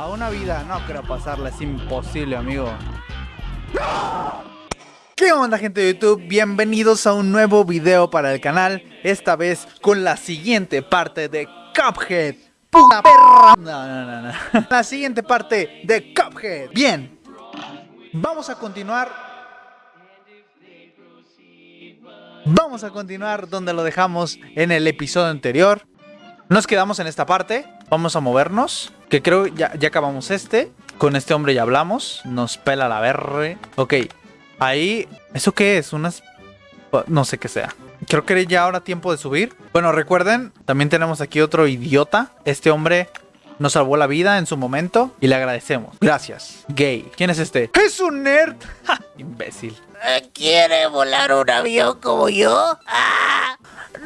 a una vida. No creo pasarla, es imposible, amigo. ¿Qué onda gente de YouTube? Bienvenidos a un nuevo video para el canal Esta vez con la siguiente parte de Cuphead ¡Puta perra! No, no, no, no La siguiente parte de Cuphead Bien Vamos a continuar Vamos a continuar donde lo dejamos en el episodio anterior Nos quedamos en esta parte Vamos a movernos Que creo ya, ya acabamos este Con este hombre ya hablamos Nos pela la verde Ok Ahí, ¿eso qué es? Unas... No sé qué sea. Creo que ya ahora tiempo de subir. Bueno, recuerden, también tenemos aquí otro idiota. Este hombre nos salvó la vida en su momento y le agradecemos. Gracias. Gay. ¿Quién es este? ¡Es un nerd! ¡Ja! Imbécil. ¿Quiere volar un avión como yo? ¡Ah!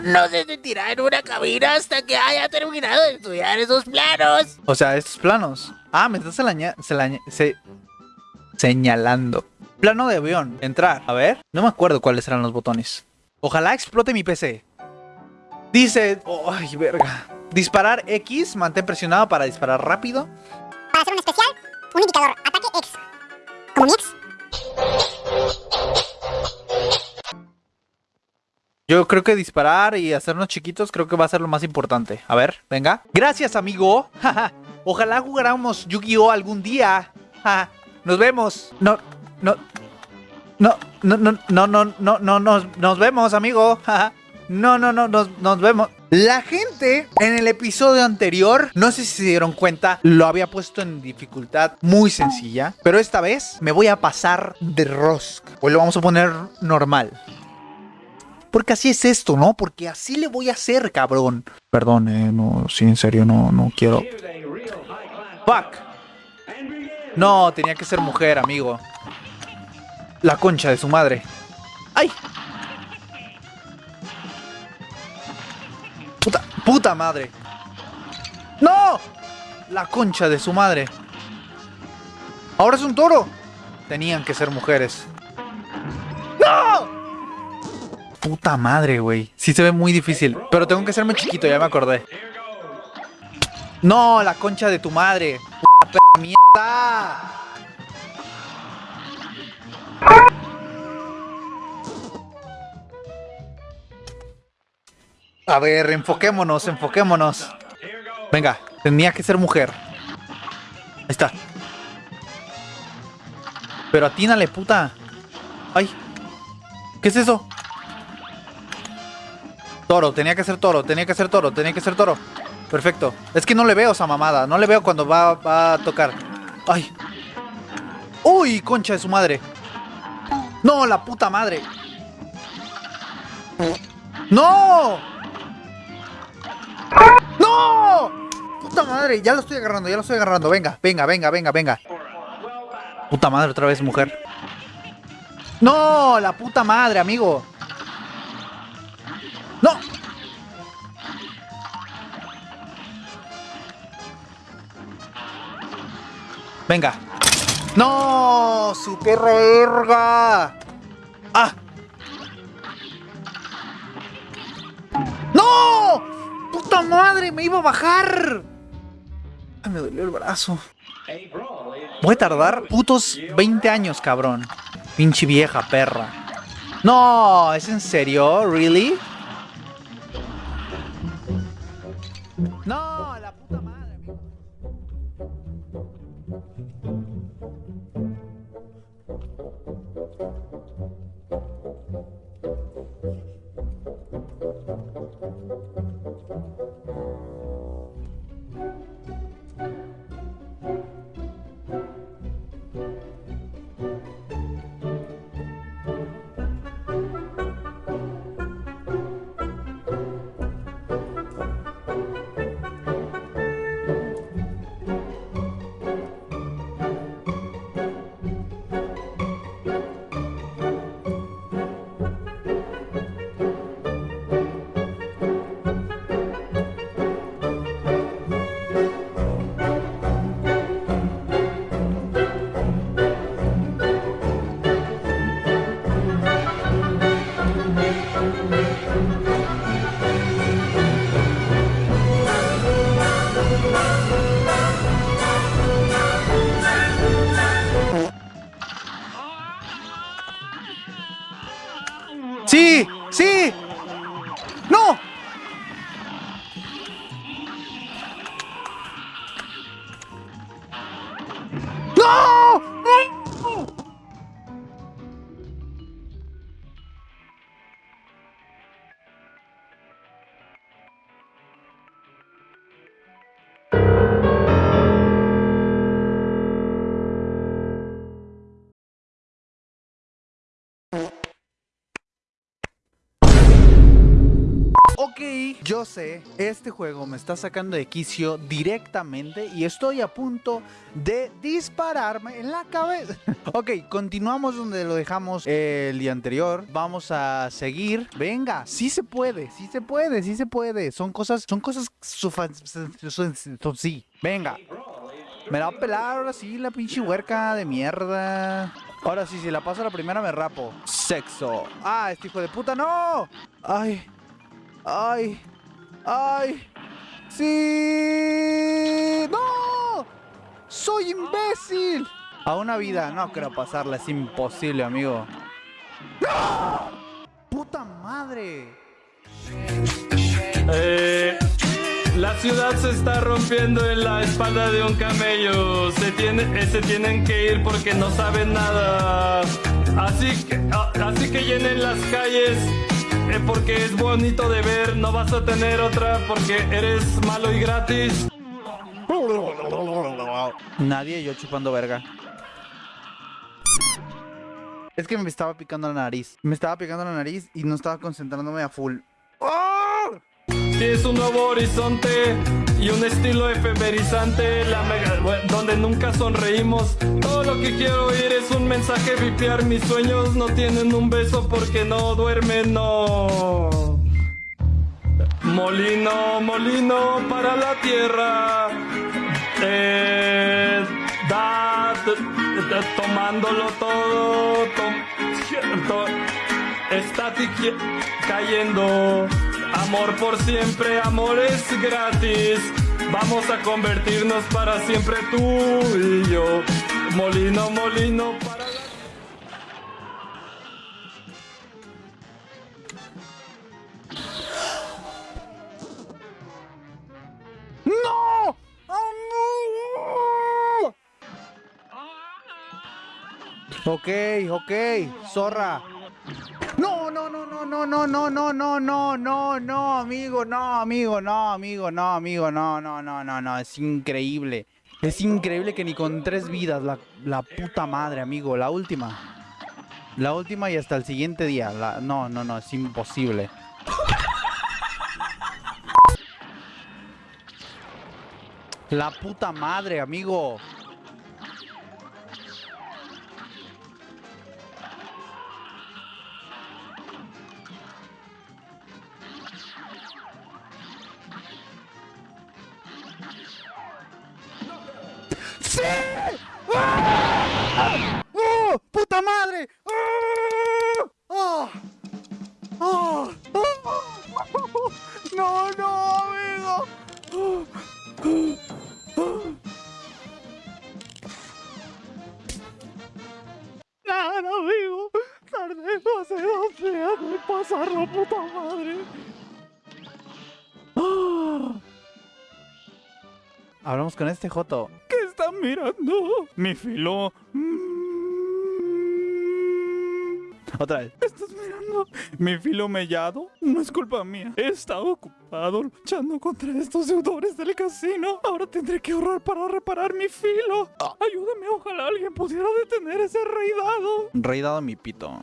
No se sentirá en una cabina hasta que haya terminado de estudiar esos planos. O sea, estos planos. Ah, me estás se, señalando. Plano de avión. Entrar. A ver. No me acuerdo cuáles eran los botones. Ojalá explote mi PC. Dice... ay, verga. Disparar X. Mantén presionado para disparar rápido. Para hacer un especial, un indicador. Ataque X. Como mi X. Yo creo que disparar y hacernos chiquitos creo que va a ser lo más importante. A ver, venga. Gracias, amigo. Ojalá jugáramos Yu-Gi-Oh algún día. Nos vemos. No, no, no, no, no, no, no, no, no, nos, nos vemos, amigo. No, no, no, nos, nos vemos. La gente en el episodio anterior, no sé si se dieron cuenta, lo había puesto en dificultad muy sencilla. Pero esta vez me voy a pasar de rosca. Hoy lo vamos a poner normal. Porque así es esto, ¿no? Porque así le voy a hacer, cabrón. Perdón, eh, no, sí, en serio, no, no quiero. Fuck. No, tenía que ser mujer, amigo. La concha de su madre. ¡Ay! Puta, puta madre. ¡No! La concha de su madre. Ahora es un toro. Tenían que ser mujeres. Puta madre, güey. Sí se ve muy difícil. Pero tengo que hacerme chiquito, ya me acordé. No, la concha de tu madre. Puta mierda. A ver, enfoquémonos, enfoquémonos. Venga, tenía que ser mujer. Ahí está. Pero atínale, puta. Ay. ¿Qué es eso? Toro, tenía que ser toro, tenía que ser toro, tenía que ser toro. Perfecto. Es que no le veo esa mamada. No le veo cuando va, a tocar. Ay. Uy, concha de su madre. No, la puta madre. ¡No! ¡No! Puta madre, ya lo estoy agarrando, ya lo estoy agarrando. Venga, venga, venga, venga, venga. Puta madre, otra vez mujer. ¡No! La puta madre, amigo. Venga, ¡No! ¡Su perra erga! ¡Ah! ¡No! ¡Puta madre! ¡Me iba a bajar! Ay, me dolió el brazo. Voy a tardar putos 20 años, cabrón. Pinche vieja perra. No, ¿es en serio? ¿Really? No, Yo sé, este juego me está sacando de quicio directamente y estoy a punto de dispararme en la cabeza. ok, continuamos donde lo dejamos el día anterior. Vamos a seguir. Venga, sí se puede, sí se puede, sí se puede. Son cosas, son cosas... Sí, venga. Me la va a pelar ahora sí la pinche huerca de mierda. Ahora sí, si la paso a la primera me rapo. Sexo. Ah, este hijo de puta, no. Ay. Ay. Ay. Sí. No. Soy imbécil. A una vida. No creo pasarla. Es imposible, amigo. ¡No! Puta madre. Eh, la ciudad se está rompiendo en la espalda de un camello. Se, tiene, eh, se tienen que ir porque no saben nada. Así que, ah, así que llenen las calles eh, porque es bonito de ver. No vas a tener otra porque eres malo y gratis. Nadie, yo chupando verga. Es que me estaba picando la nariz. Me estaba picando la nariz y no estaba concentrándome a full. ¡Oh! Tienes un nuevo horizonte y un estilo efemerizante la mega- bueno, nunca sonreímos. Todo lo que quiero oír es un mensaje vipear. Mis sueños no tienen un beso porque no duermen, no. Molino, molino para la tierra. Eh, da, da- tomándolo todo. tom- to- Estática cayendo. Amor por siempre, amor es gratis. Vamos a convertirnos para siempre tú y yo. Molino, molino para. ¡No! ¡Oh, no! Ok, ok, zorra. No, no, no, no, no, no, no, no, no, no, no, no, amigo, no, amigo, no, amigo, no, amigo, no, no, no, no, no, es increíble. Es increíble que ni con tres vidas, la, la puta madre, amigo, la última. La última y hasta el siguiente día. No, no, no, es imposible. La puta madre, amigo. ¡Sí! ¡Ah! ¡Oh! ¡Puta madre! ¡Ah! ¡Ah! ¡No, no, amigo! Nada, amigo. Tardé no sé dos días de pasar la puta madre. Hablamos con este Joto. ¿Qué está mirando? Mi filo. Mm. Otra vez. ¿Estás mirando? Mi filo mellado. No es culpa mía. He estado ocupado luchando contra estos deudores del casino. Ahora tendré que ahorrar para reparar mi filo. Ayúdame, ojalá alguien pudiera detener ese rey dado. Rey dado mi pito.